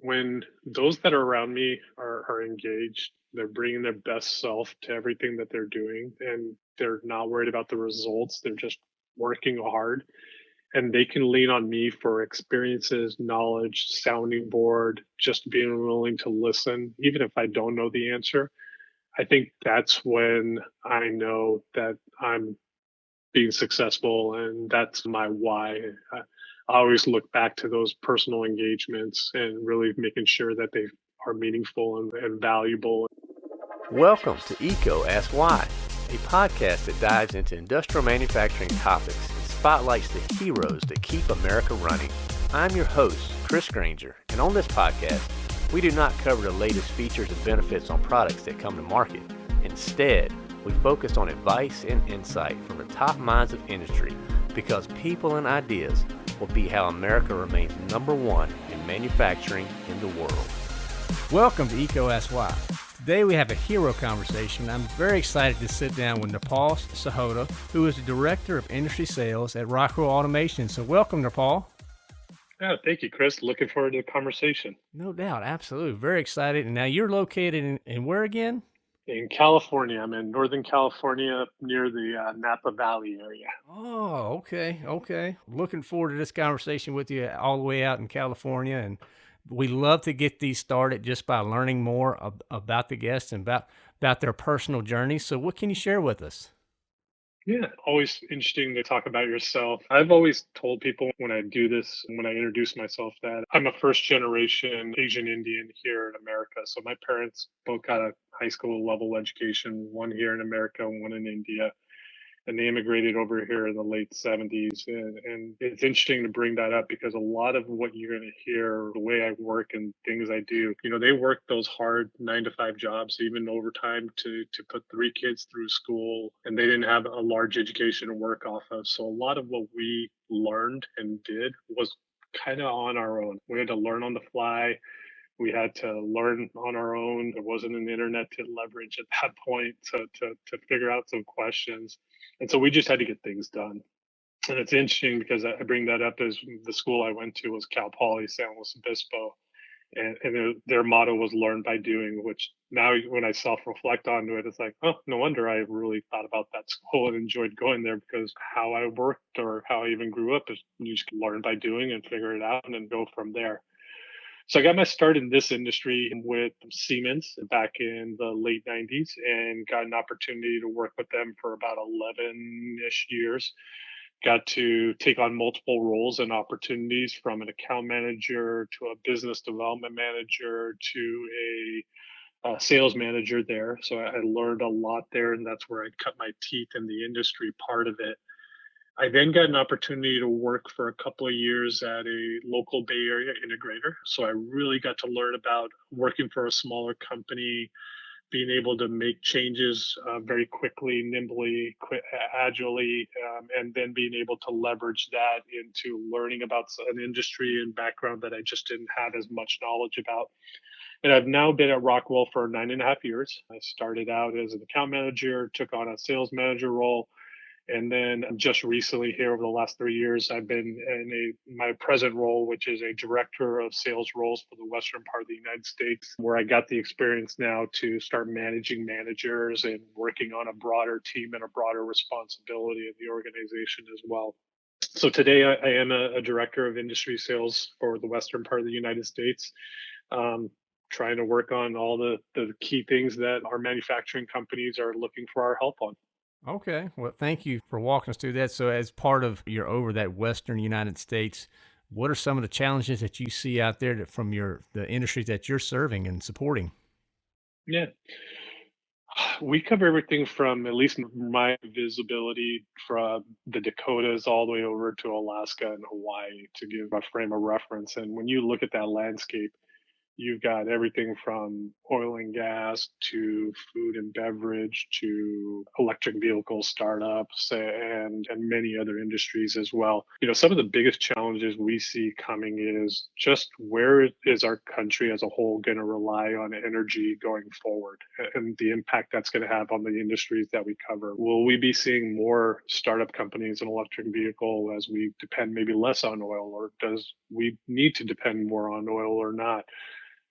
when those that are around me are, are engaged, they're bringing their best self to everything that they're doing and they're not worried about the results. They're just working hard and they can lean on me for experiences, knowledge, sounding board, just being willing to listen, even if I don't know the answer. I think that's when I know that I'm being successful and that's my why. I, I always look back to those personal engagements and really making sure that they are meaningful and, and valuable. Welcome to EECO Ask Why, a podcast that dives into industrial manufacturing topics and spotlights the heroes that keep America running. I'm your host, Chris Granger, and on this podcast, we do not cover the latest features and benefits on products that come to market. Instead, we focus on advice and insight from the top minds of industry because people and ideas will be how America remains number one in manufacturing in the world. Welcome to EECO Ask Why. Today we have a hero conversation. I'm very excited to sit down with Nirpal Sahota, who is the Director of Industry Sales at Rockwell Automation. So welcome, Nirpal. Yeah, thank you, Chris. Looking forward to the conversation. No doubt, absolutely. Very excited. And now you're located in, in where again? In California. I'm in Northern California near the uh, Napa Valley area. Oh, okay. Okay. Looking forward to this conversation with you all the way out in California. And we love to get these started just by learning more ab- about the guests and about, about their personal journey. So, what can you share with us? Yeah, always interesting to talk about yourself. I've always told people when I do this, when I introduce myself, that I'm a first generation Asian Indian here in America. So my parents both got a high school level education, one here in America, one in India and they immigrated over here in the late 70s. And, and it's interesting to bring that up because a lot of what you're going to hear, the way I work and things I do, you know, they work those hard nine to five jobs, even overtime to, to put three kids through school. And they didn't have a large education to work off of. So a lot of what we learned and did was kind of on our own. We had to learn on the fly we had to learn on our own. There wasn't an internet to leverage at that point to, to, to figure out some questions. And so we just had to get things done. And it's interesting because I bring that up as the school I went to was Cal Poly San Luis Obispo. And, and their, motto was learn by doing, which now when I self reflect onto it, it's like, oh, no wonder I really thought about that school and enjoyed going there because how I worked or how I even grew up is you just learn by doing and figure it out and then go from there. So I got my start in this industry with Siemens back in the late 90s and got an opportunity to work with them for about 11 ish years. Got to take on multiple roles and opportunities from an account manager to a business development manager to a, sales manager there. So I learned a lot there, and that's where I cut my teeth in the industry part of it. I then got an opportunity to work for a couple of years at a local Bay Area integrator. So I really got to learn about working for a smaller company, being able to make changes uh, very quickly, nimbly, qu- agilely, um, and then being able to leverage that into learning about an industry and background that I just didn't have as much knowledge about. And I've now been at Rockwell for nine and a half years. I started out as an account manager, took on a sales manager role and then just recently here over the last three years, I've been in a my present role, which is a director of sales roles for the western part of the United States, where I got the experience now to start managing managers and working on a broader team and a broader responsibility of the organization as well. So today I, I am a, a, director of industry sales for the western part of the United States. Um, trying to work on all the, the key things that our manufacturing companies are looking for our help on. Okay. Well, thank you for walking us through that. So, as part of your over that Western United States, what are some of the challenges that you see out there that, from your the industries that you're serving and supporting? Yeah. We cover everything from at least my visibility from the Dakotas all the way over to Alaska and Hawaii to give a frame of reference. And when you look at that landscape, you've got everything from oil and gas to food and beverage to electric vehicle startups and and many other industries as well. You know, some of the biggest challenges we see coming is just where is our country as a whole going to rely on energy going forward and the impact that's going to have on the industries that we cover. Will we be seeing more startup companies in electric vehicle as we depend maybe less on oil or does we need to depend more on oil or not?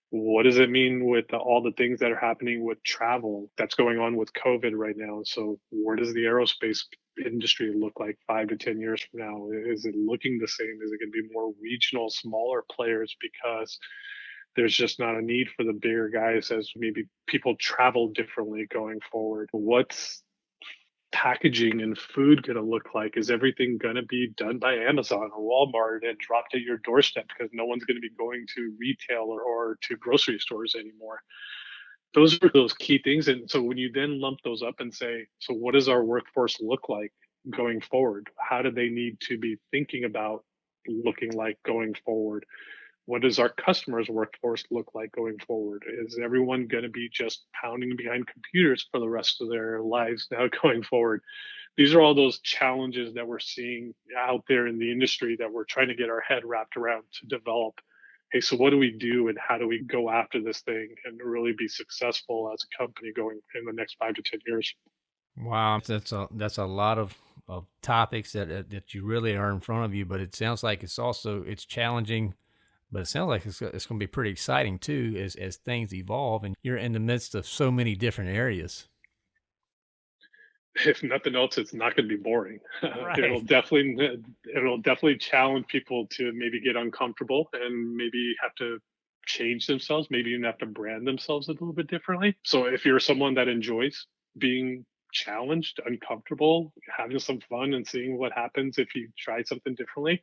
What does it mean with all the things that are happening with travel that's going on with COVID right now? So, where does the aerospace industry look like five to 10 years from now? Is it looking the same? Is it going to be more regional, smaller players because there's just not a need for the bigger guys as maybe people travel differently going forward? What's packaging and food going to look like? Is everything going to be done by Amazon or Walmart and dropped at your doorstep because no one's going to be going to retail or, or to grocery stores anymore? Those are those key things. And so when you then lump those up and say, so what does our workforce look like going forward? How do they need to be thinking about looking like going forward? What does our customers workforce look like going forward? Is everyone going to be just pounding behind computers for the rest of their lives now going forward? These are all those challenges that we're seeing out there in the industry that we're trying to get our head wrapped around to develop. Hey so what do we do and how do we go after this thing and really be successful as a company going in the next five to ten years? Wow that's a that's a lot of of topics that that you really are in front of you but it sounds like it's also it's challenging but it sounds like it's, it's going to be pretty exciting too as, as things evolve and you're in the midst of so many different areas. If nothing else, it's not going to be boring. Right. it'll definitely it'll definitely challenge people to maybe get uncomfortable and maybe have to change themselves, maybe even have to brand themselves a little bit differently. So if you're someone that enjoys being challenged, uncomfortable, having some fun and seeing what happens if you try something differently,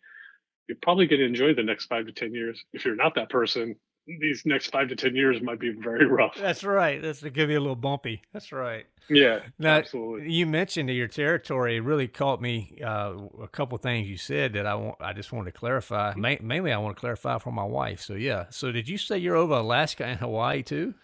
you're probably going to enjoy the next five to 10 years. If you're not that person, these next five to 10 years might be very rough. That's right. That's to give you a little bumpy. That's right. Yeah, now, absolutely. You mentioned your territory. Really caught me uh, a couple things you said that I want. I just wanted to clarify. Ma- mainly, I want to clarify for my wife. So yeah. So did you say you're over Alaska and Hawaii too?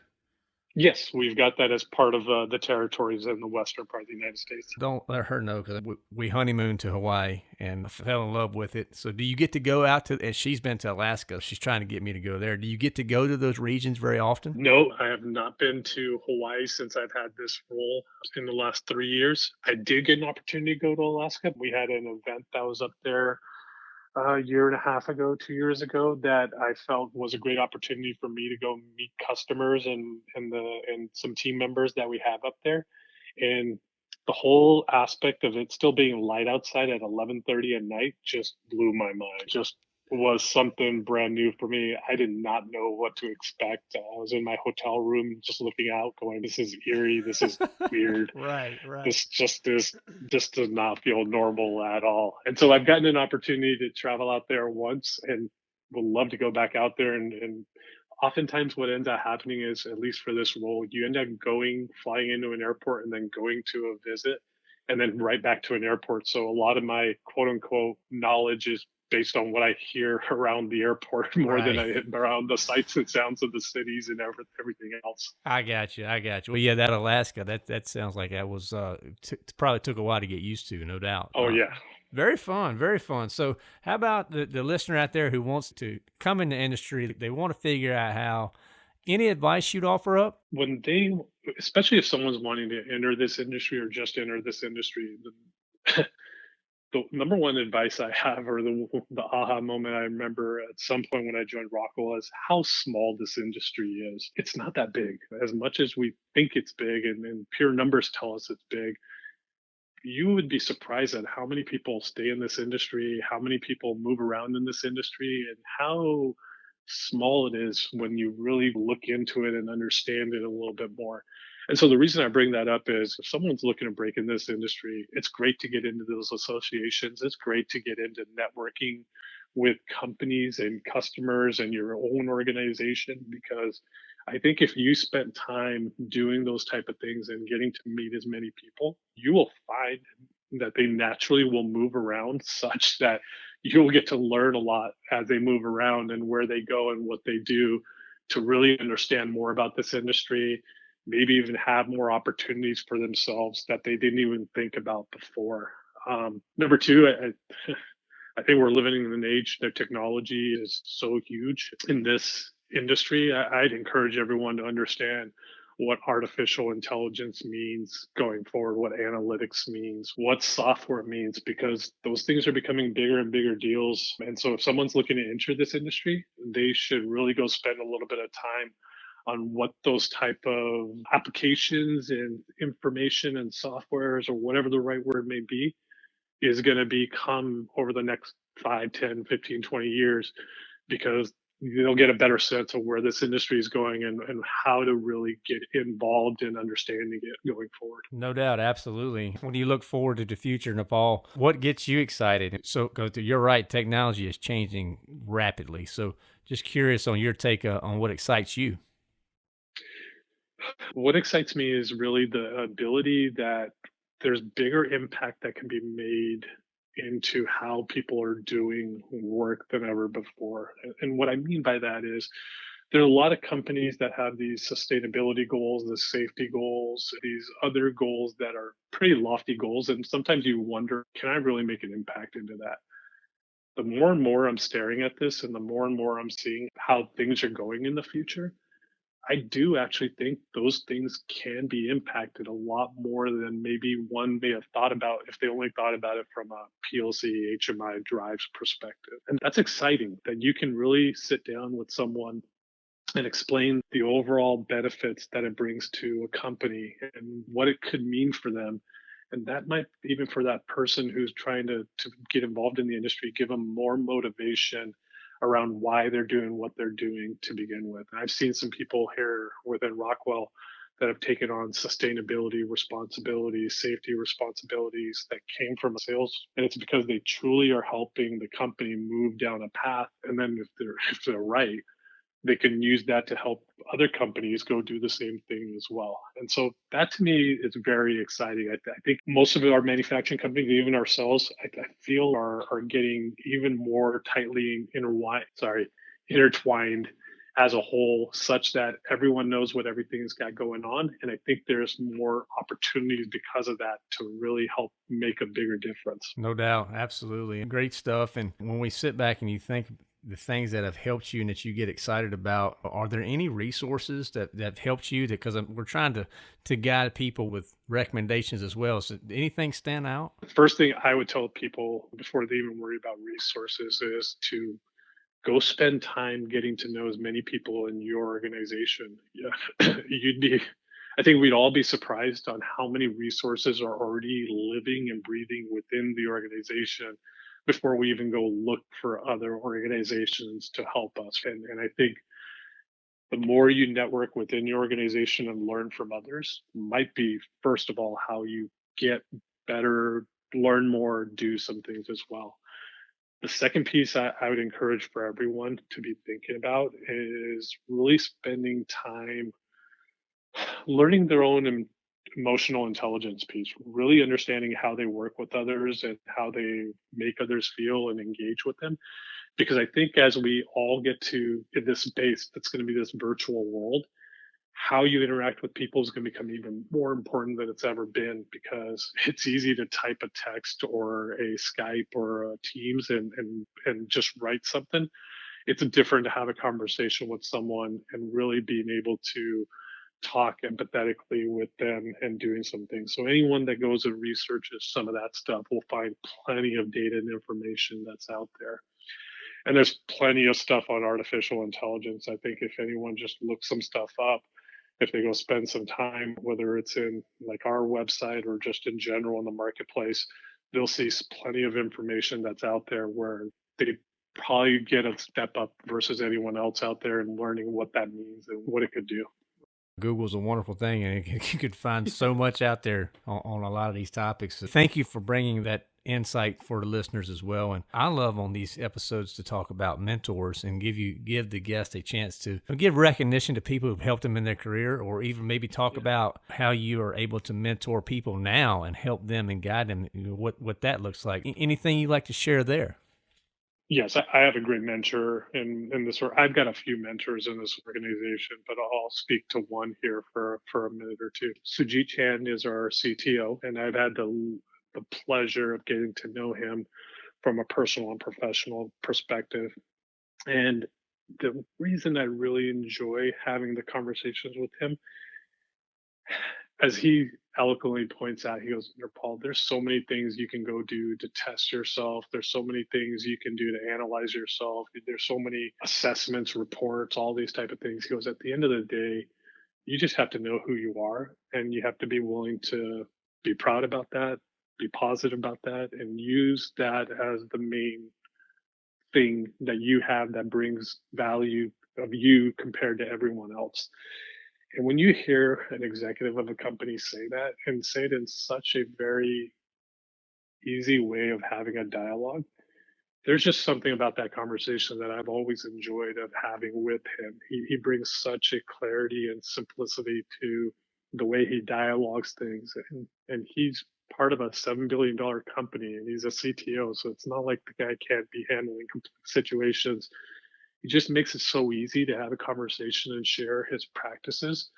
Yes, we've got that as part of uh, the territories in the western part of the United States. Don't let her know because we, we honeymooned to Hawaii and fell in love with it. So, do you get to go out to? And she's been to Alaska. She's trying to get me to go there. Do you get to go to those regions very often? No, I have not been to Hawaii since I've had this role in the last three years. I did get an opportunity to go to Alaska. We had an event that was up there a year and a half ago, two years ago, that I felt was a great opportunity for me to go meet customers and and the and some team members that we have up there, and the whole aspect of it still being light outside at 11:30 at night just blew my mind. Just was something brand new for me. I did not know what to expect. I was in my hotel room just looking out, going, "This is eerie. This is weird. right, right. This just is just does not feel normal at all." And so I've gotten an opportunity to travel out there once, and would love to go back out there. And, and oftentimes, what ends up happening is, at least for this role, you end up going, flying into an airport, and then going to a visit and then right back to an airport. So a lot of my quote unquote knowledge is based on what I hear around the airport more right. than I around the sights and sounds of the cities and every, everything else. I got you. I got you. Well, yeah, that Alaska, that that sounds like that was uh, t- probably took a while to get used to, no doubt. Oh uh, yeah. Very fun, very fun. So, how about the, the listener out there who wants to come in the industry? They want to figure out how. Any advice you'd offer up? When they, especially if someone's wanting to enter this industry or just enter this industry, the, number one advice I have, or the the aha moment I remember at some point when I joined Rockwell, is how small this industry is. It's not that big. As much as we think it's big, and, and pure numbers tell us it's big, you would be surprised at how many people stay in this industry, how many people move around in this industry, and how small it is when you really look into it and understand it a little bit more. And so the reason I bring that up is if someone's looking to break in this industry, it's great to get into those associations. It's great to get into networking with companies and customers and your own organization because I think if you spend time doing those type of things and getting to meet as many people, you will find that they naturally will move around such that you'll get to learn a lot as they move around and where they go and what they do to really understand more about this industry, maybe even have more opportunities for themselves that they didn't even think about before. Um, number two, I, I think we're living in an age that technology is so huge in this industry. I, I'd encourage everyone to understand what artificial intelligence means going forward, what analytics means, what software means, because those things are becoming bigger and bigger deals. And so if someone's looking to enter this industry, they should really go spend a little bit of time on what those type of applications and information and softwares or whatever the right word may be is going to become over the next 5 10 15 20 years because they'll get a better sense of where this industry is going and, and how to really get involved in understanding it going forward. No doubt, absolutely. When you look forward to the future, Nirpal, what gets you excited? So, go to you're right, technology is changing rapidly. So, just curious on your take uh, on what excites you. What excites me is really the ability that there's bigger impact that can be made into how people are doing work than ever before. And what I mean by that is there are a lot of companies that have these sustainability goals, the safety goals, these other goals that are pretty lofty goals. And sometimes you wonder, can I really make an impact into that? The more and more I'm staring at this and the more and more I'm seeing how things are going in the future, I do actually think those things can be impacted a lot more than maybe one may have thought about if they only thought about it from a PLC HMI drives perspective. And that's exciting that you can really sit down with someone and explain the overall benefits that it brings to a company and what it could mean for them. And that might even for that person who's trying to, to get involved in the industry, give them more motivation around why they're doing what they're doing to begin with. And I've seen some people here within Rockwell that have taken on sustainability responsibilities, safety responsibilities that came from sales. And it's because they truly are helping the company move down a path. And then if they're if they're right, they can use that to help other companies go do the same thing as well. And so that to me is very exciting. I, I think most of our manufacturing companies, even ourselves, I, I, feel are, are getting even more tightly intertwined, sorry, intertwined as a whole, such that everyone knows what everything's got going on. And I think there's more opportunities because of that to really help make a bigger difference. No doubt. Absolutely. Great stuff. And when we sit back and you think the things that have helped you and that you get excited about are there any resources that, that helped you because we're trying to to guide people with recommendations as well. So anything stand out? The first thing i would tell people before they even worry about resources is to go spend time getting to know as many people in your organization. Yeah. you'd be i think we'd all be surprised on how many resources are already living and breathing within the organization before we even go look for other organizations to help us. And, and I think the more you network within your organization and learn from others might be, first of all, how you get better, learn more, do some things as well. The second piece I, I would encourage for everyone to be thinking about is really spending time learning their own emotional intelligence piece, really understanding how they work with others and how they make others feel and engage with them. Because I think as we all get to this space that's going to be this virtual world, how you interact with people is going to become even more important than it's ever been because it's easy to type a text or a Skype or a Teams and and and just write something. It's different to have a conversation with someone and really being able to talk empathetically with them and doing some things. So anyone that goes and researches some of that stuff will find plenty of data and information that's out there. And there's plenty of stuff on artificial intelligence. I think if anyone just looks some stuff up, if they go spend some time, whether it's in like our website or just in general in the marketplace, they'll see plenty of information that's out there where they probably get a step up versus anyone else out there and learning what that means and what it could do. Google's a wonderful thing, and you could find so much out there on, on, a lot of these topics. So thank you for bringing that insight for the listeners as well. And I love on these episodes to talk about mentors and give you give the guest a chance to give recognition to people who've helped them in their career, or even maybe talk yeah. about how you are able to mentor people now and help them and guide them. What what that looks like. Anything you'd like to share there? Yes, I, have a great mentor in, in this. I've got a few mentors in this organization, but I'll speak to one here for, for a minute or two. Sujeet Chand is our CTO, and I've had the, the pleasure of getting to know him from a personal and professional perspective. And the reason I really enjoy having the conversations with him, as he eloquently points out, he goes, Paul, there's so many things you can go do to test yourself. There's so many things you can do to analyze yourself. There's so many assessments, reports, all these type of things. He goes, at the end of the day, you just have to know who you are and you have to be willing to be proud about that, be positive about that, and use that as the main thing that you have that brings value of you compared to everyone else. And when you hear an executive of a company say that and say it in such a very easy way of having a dialogue, there's just something about that conversation that I've always enjoyed of having with him. He, he brings such a clarity and simplicity to the way he dialogues things. And, and he's part of a $7 billion company and he's a CTO. So it's not like the guy can't be handling situations he just makes it so easy to have a conversation and share his practices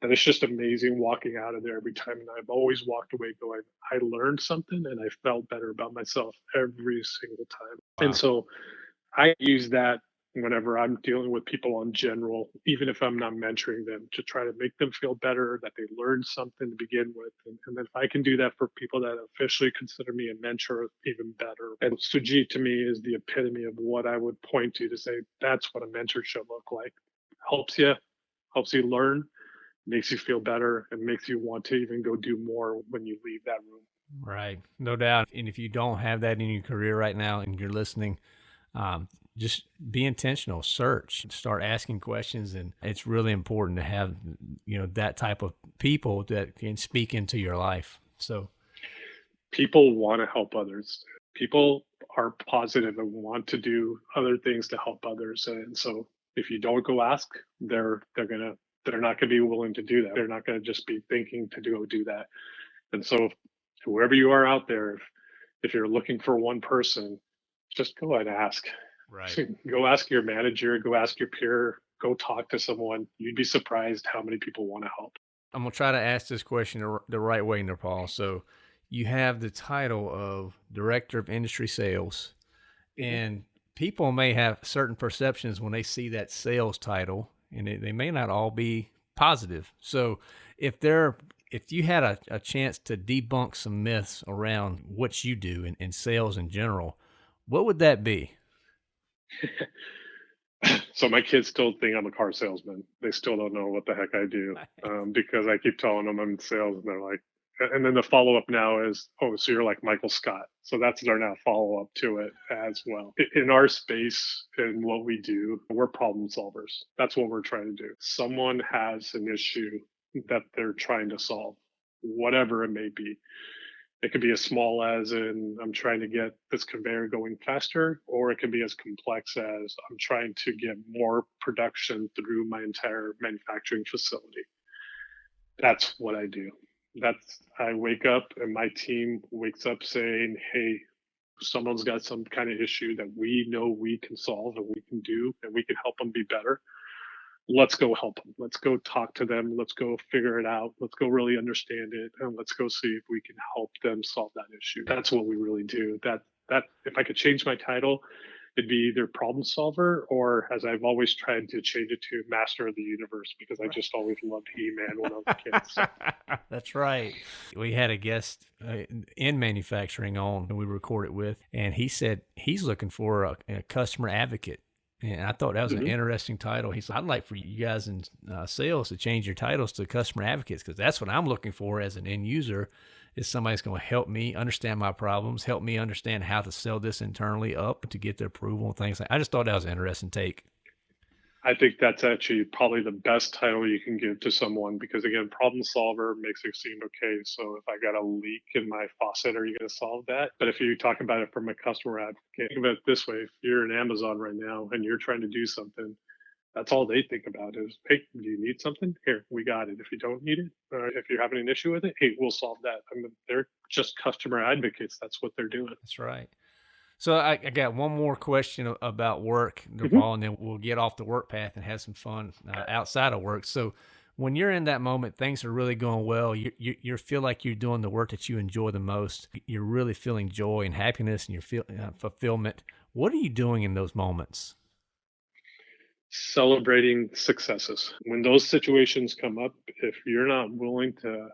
that it's just amazing walking out of there every time. And I've always walked away going, I learned something and I felt better about myself every single time. Wow. And so I use that whenever I'm dealing with people in general, even if I'm not mentoring them, to try to make them feel better, that they learned something to begin with. And, and if I can do that for people that officially consider me a mentor, even better. And Sujeet to me is the epitome of what I would point to to say that's what a mentor should look like. Helps you, helps you learn, makes you feel better, and makes you want to even go do more when you leave that room. Right, no doubt. And if you don't have that in your career right now and you're listening, um, just be intentional search start asking questions. And it's really important to have you know that type of people that can speak into your life. So people want to help others. People are positive and want to do other things to help others. And so if you don't go ask they're they're gonna they're not gonna be willing to do that. They're not gonna just be thinking to go do that. And so whoever you are out there if, if you're looking for one person just go and ask Right. go ask your manager, go ask your peer, go talk to someone. You'd be surprised how many people want to help. I'm going to try to ask this question the right way, Nirpal. So you have the title of Director of Industry Sales, mm-hmm. and people may have certain perceptions when they see that sales title, and it, they may not all be positive. So if they're if you had a, a chance to debunk some myths around what you do in, in sales in general, what would that be? so my kids still think I'm a car salesman. They still don't know what the heck I do um, because I keep telling them I'm in sales, and they're like, and then the follow up now is, oh, so you're like Michael Scott. So that's our now follow up to it as well. In our space and what we do, we're problem solvers. That's what we're trying to do. Someone has an issue that they're trying to solve, whatever it may be. It could be as small as in I'm trying to get this conveyor going faster, or it can be as complex as I'm trying to get more production through my entire manufacturing facility. That's what I do. That's I wake up and my team wakes up saying, "Hey, someone's got some kind of issue that we know we can solve and we can do and we can help them be better." Let's go help them. Let's go talk to them. Let's go figure it out. Let's go really understand it, and let's go see if we can help them solve that issue. That's what we really do. That that if I could change my title, it'd be either problem solver or, as I've always tried to change it to master of the universe because I just always loved He-Man when I was a kid. So. That's right. We had a guest uh, in manufacturing on who we recorded with, and he said he's looking for a, a customer advocate and I thought that was mm-hmm. an interesting title. He said, I'd like for you guys in uh, sales to change your titles to customer advocates because that's what I'm looking for as an end user is somebody's going to help me understand my problems, help me understand how to sell this internally up to get the approval and things. Like I just thought that was an interesting take. I think that's actually probably the best title you can give to someone because again, problem solver makes it seem okay. So if I got a leak in my faucet, are you going to solve that? But if you talk about it from a customer advocate, think about it this way: if you're in Amazon right now and you're trying to do something, that's all they think about is, hey, do you need something? Here, we got it. If you don't need it, uh, if you're having an issue with it, hey, we'll solve that. I mean, they're just customer advocates. That's what they're doing. That's right. So I, I, got one more question about work, mm-hmm. and then we'll get off the work path and have some fun uh, outside of work. So when you're in that moment, things are really going well. You, you, you feel like you're doing the work that you enjoy the most. You're really feeling joy and happiness and you feel uh, fulfillment. What are you doing in those moments? Celebrating successes. When those situations come up, if you're not willing to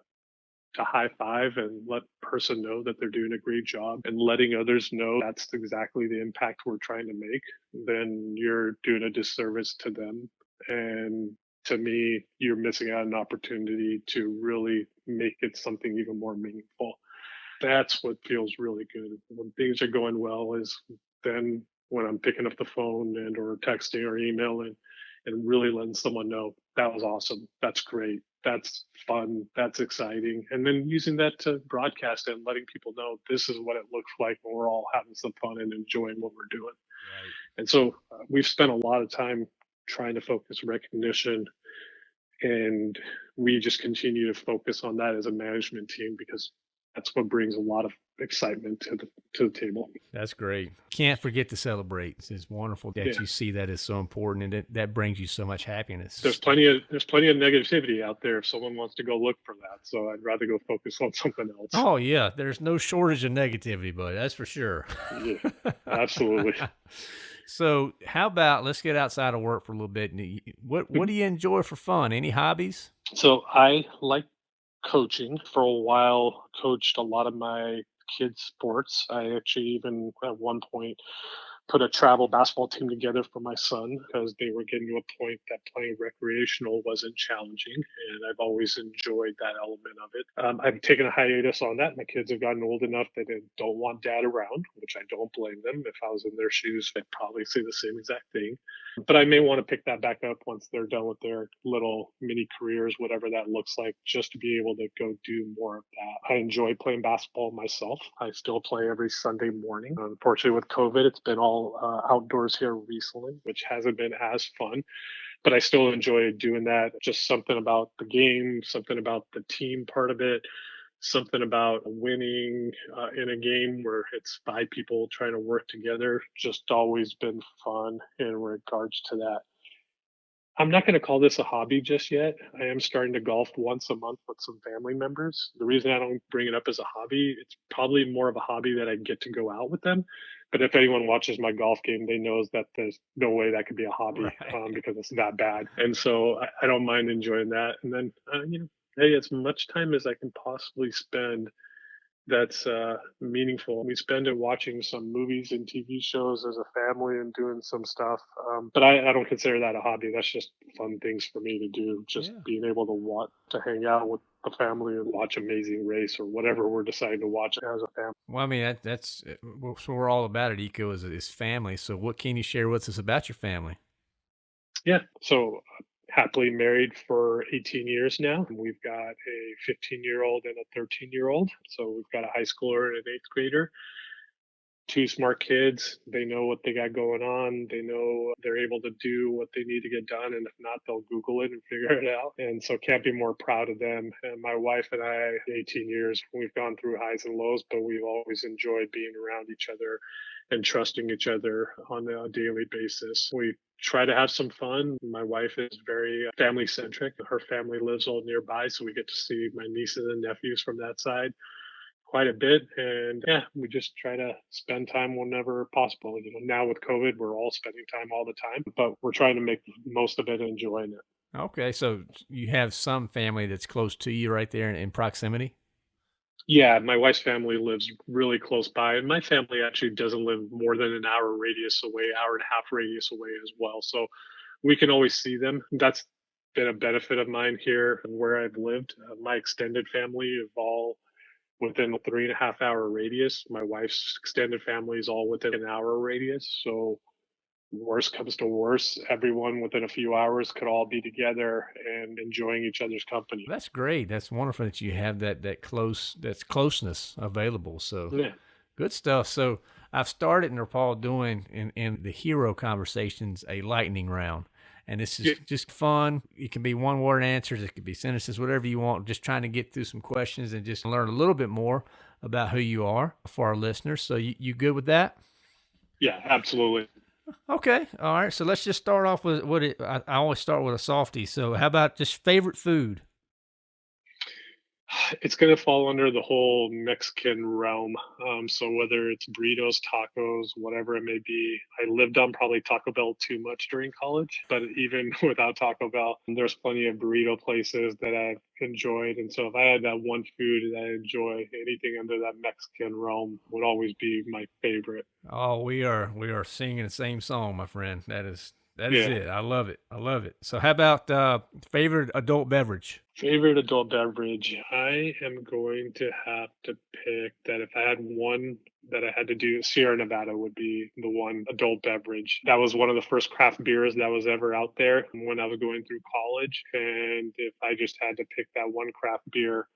to high five and let person know that they're doing a great job and letting others know that's exactly the impact we're trying to make, then you're doing a disservice to them. And to me, you're missing out an opportunity to really make it something even more meaningful. That's what feels really good. When things are going well is then when I'm picking up the phone and or texting or emailing and really letting someone know that was awesome. That's great that's fun, that's exciting. And then using that to broadcast it and letting people know this is what it looks like when we're all having some fun and enjoying what we're doing. Right. And so uh, we've spent a lot of time trying to focus recognition and we just continue to focus on that as a management team because that's what brings a lot of excitement to the to the table. That's great. Can't forget to celebrate. It's wonderful that yeah. you see that is so important, and it, that brings you so much happiness. There's plenty of there's plenty of negativity out there if someone wants to go look for that. So I'd rather go focus on something else. Oh yeah, there's no shortage of negativity, but that's for sure. yeah, absolutely. so how about let's get outside of work for a little bit. What what do you enjoy for fun? Any hobbies? So I like coaching for a while coached a lot of my kids sports. I actually even at one point put a travel basketball team together for my son because they were getting to a point that playing recreational wasn't challenging. And I've always enjoyed that element of it. Um, I've taken a hiatus on that. My kids have gotten old enough that they don't want dad around, which I don't blame them. If I was in their shoes, I'd probably say the same exact thing. But I may want to pick that back up once they're done with their little mini careers, whatever that looks like, just to be able to go do more of that. I enjoy playing basketball myself. I still play every Sunday morning. Unfortunately, with COVID, it's been all uh, outdoors here recently, which hasn't been as fun. But I still enjoy doing that. Just something about the game, something about the team part of it, something about winning uh, in a game where it's five people trying to work together. Just always been fun in regards to that. I'm not going to call this a hobby just yet. I am starting to golf once a month with some family members. The reason I don't bring it up as a hobby, it's probably more of a hobby that I get to go out with them. But if anyone watches my golf game, they knows that there's no way that could be a hobby right. um, because it's that bad. And so I, I don't mind enjoying that. And then, uh, you know, hey, as much time as I can possibly spend – that's uh, meaningful. We spend it watching some movies and TV shows as a family and doing some stuff. Um, but I, I, don't consider that a hobby. That's just fun things for me to do. Just yeah. being able to want to hang out with the family and watch Amazing Race or whatever we're deciding to watch as a family. Well, I mean that, that's what we're all about at EECO is, is family. So what can you share with us about your family? Yeah. So happily married for 18 years now. And we've got a 15 year old and a 13 year old. So we've got a high schooler and an eighth grader. Two smart kids. They know what they got going on. They know they're able to do what they need to get done. And if not, they'll Google it and figure it out. And so can't be more proud of them. And my wife and I, 18 years, we've gone through highs and lows, but we've always enjoyed being around each other and trusting each other on a daily basis. We try to have some fun. My wife is very family centric. Her family lives all nearby, so we get to see my nieces and nephews from that side quite a bit. And yeah, we just try to spend time whenever possible. You know, now with COVID, we're all spending time all the time, but we're trying to make most of it and enjoying it. Okay, so you have some family that's close to you right there in, in proximity? Yeah, my wife's family lives really close by, and my family actually doesn't live more than an hour radius away, hour and a half radius away as well. So we can always see them. That's been a benefit of mine here and where I've lived. Uh, my extended family have all within a three and a half hour radius. My wife's extended family is all within an hour radius. So worst comes to worst, everyone within a few hours could all be together and enjoying each other's company. That's great. That's wonderful that you have that that close that's closeness available. So yeah. good stuff. So I've started and Paul doing in, in the hero conversations a lightning round. And this is yeah. just fun. It can be one word answers, it could be sentences, whatever you want. Just trying to get through some questions and just learn a little bit more about who you are for our listeners. So you, you good with that? Yeah, absolutely. Okay, all right. So let's just start off with what it. I, I always start with a softie. So how about just favorite food? It's going to fall under the whole Mexican realm. Um, so whether it's burritos, tacos, whatever it may be, I lived on probably Taco Bell too much during college. But even without Taco Bell, there's plenty of burrito places that I've enjoyed. And so if I had that one food that I enjoy, anything under that Mexican realm would always be my favorite. Oh, we are we are singing the same song, my friend. That is that is yeah. it. I love it. I love it. So, how about uh, favorite adult beverage? Favorite adult beverage? I am going to have to pick that. If I had one that I had to do, Sierra Nevada would be the one adult beverage. That was one of the first craft beers that was ever out there when I was going through college. And if I just had to pick that one craft beer,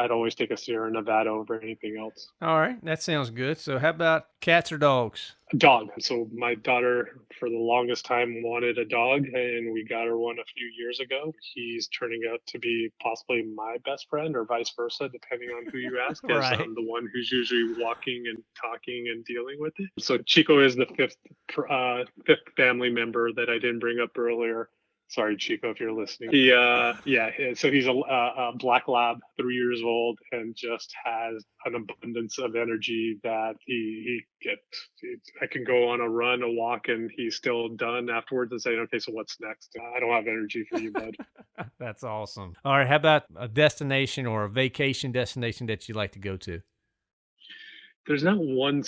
I'd always take a Sierra Nevada over anything else. All right, that sounds good. So, how about cats or dogs? A dog. So my daughter, for the longest time, wanted a dog, and we got her one a few years ago. He's turning out to be possibly my best friend, or vice versa, depending on who you ask. right. I'm the one who's usually walking and talking and dealing with it. So Chico is the fifth uh, fifth family member that I didn't bring up earlier sorry chico if you're listening. He uh yeah so he's a, a, black lab three years old and just has an abundance of energy that he he gets. I can go on a run a walk and he's still done afterwards and saying okay so what's next? I don't have energy for you bud. That's awesome. All right how about a destination or a vacation destination that you like to go to? There's not one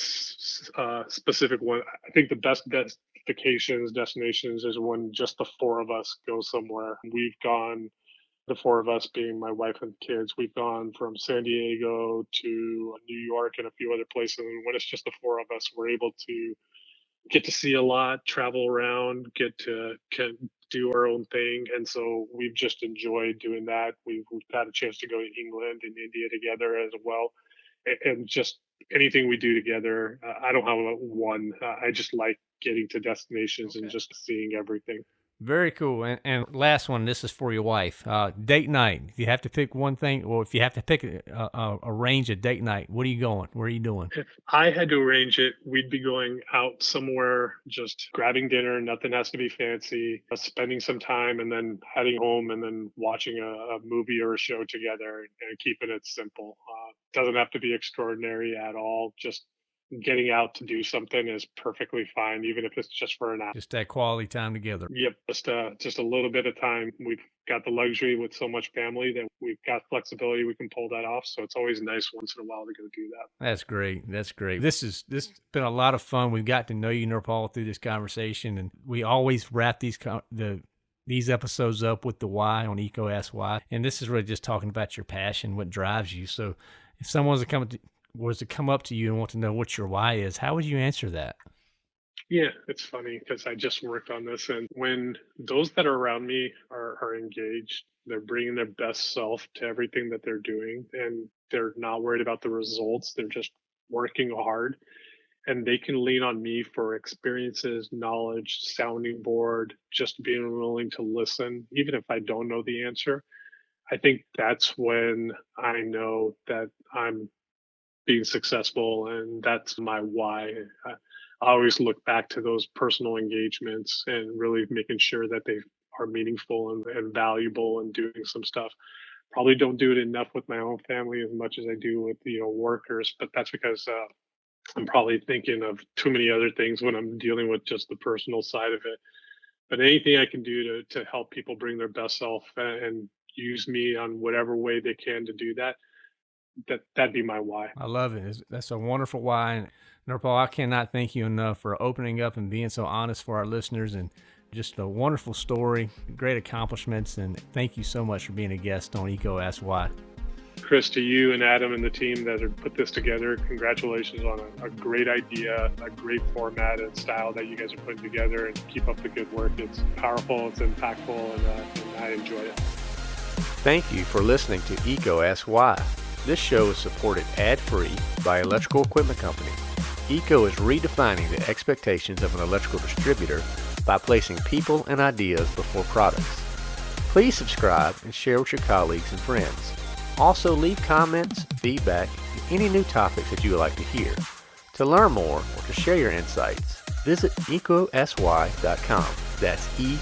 uh, specific one. I think the best best vacations, destinations is when just the four of us go somewhere. We've gone, the four of us being my wife and kids, we've gone from San Diego to New York and a few other places. And when it's just the four of us, we're able to get to see a lot, travel around, get to can do our own thing. And so we've just enjoyed doing that. We've, we've had a chance to go to England and India together as well. And just anything we do together, uh, I don't have one. Uh, I just like getting to destinations okay. and just seeing everything. Very cool. And, and last one, this is for your wife. Uh, date night. If you have to pick one thing, or if you have to pick a, a, arrange a date night, what are you going? Where are you doing? If I had to arrange it, we'd be going out somewhere, just grabbing dinner. Nothing has to be fancy. Uh, spending some time, and then heading home, and then watching a, a movie or a show together, and keeping it simple. Uh, doesn't have to be extraordinary at all. Just getting out to do something is perfectly fine, even if it's just for an hour. Just that quality time together. Yep, just uh, just a little bit of time. We've got the luxury with so much family that we've got flexibility. We can pull that off. So it's always nice once in a while to go do that. That's great. That's great. This is this has been a lot of fun. We've got to know you, Nirpal, through this conversation, and we always wrap these the these episodes up with the why on EECO Ask Why. And this is really just talking about your passion, what drives you. So if someone's come to, was to come up to you and want to know what your why is, how would you answer that? Yeah, it's funny because I just worked on this. And when those that are around me are, are engaged, they're bringing their best self to everything that they're doing and they're not worried about the results. They're just working hard and they can lean on me for experiences, knowledge, sounding board, just being willing to listen, even if I don't know the answer. I think that's when I know that I'm being successful and that's my why. I, always look back to those personal engagements and really making sure that they are meaningful and, and valuable and doing some stuff. Probably don't do it enough with my own family as much as i do with you know workers but that's because uh, i'm probably thinking of too many other things when i'm dealing with just the personal side of it. But anything i can do to, to help people bring their best self and use me on whatever way they can to do that that that'd be my why. I love it. That's a wonderful why. And Nirpal, I cannot thank you enough for opening up and being so honest for our listeners and just a wonderful story, great accomplishments, and thank you so much for being a guest on EECO Ask Why. Chris, to you and Adam and the team that have put this together, congratulations on a, a, great idea, a great format and style that you guys are putting together, and keep up the good work. It's powerful, it's impactful, and, uh, and I enjoy it. Thank you for listening to EECO Ask Why. This show is supported ad-free by Electrical Equipment Company. EECO is redefining the expectations of an electrical distributor by placing people and ideas before products. Please subscribe and share with your colleagues and friends. Also leave comments, feedback, and any new topics that you would like to hear. To learn more or to share your insights, visit ecosy.com. That's E